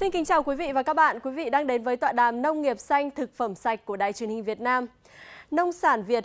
Xin kính chào quý vị và các bạn. Quý vị đang đến với tọa đàm Nông nghiệp xanh, thực phẩm sạch của Đài truyền hình Việt Nam. Nông sản Việt